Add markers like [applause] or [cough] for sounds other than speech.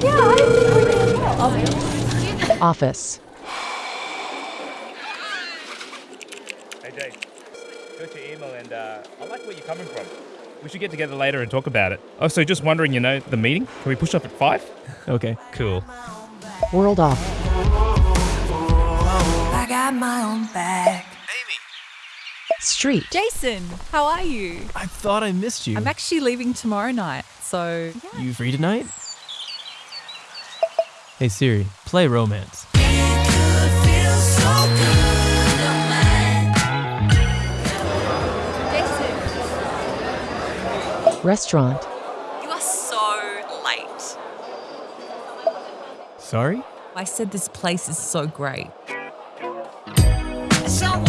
Yeah, I think we did as well. Office. Hey Jay, got your email and uh, I like where you're coming from. We should get together later and talk about it. Oh, so just wondering, you know, the meeting? Can we push up at five? [laughs] Okay. Cool. World off. I got my own back. Street. Jason, how are you? I thought I missed you. I'm actually leaving tomorrow night, so yeah. You free tonight? Hey Siri, play Romance. Restaurant. you are so late. Sorry? I said this place is so great. So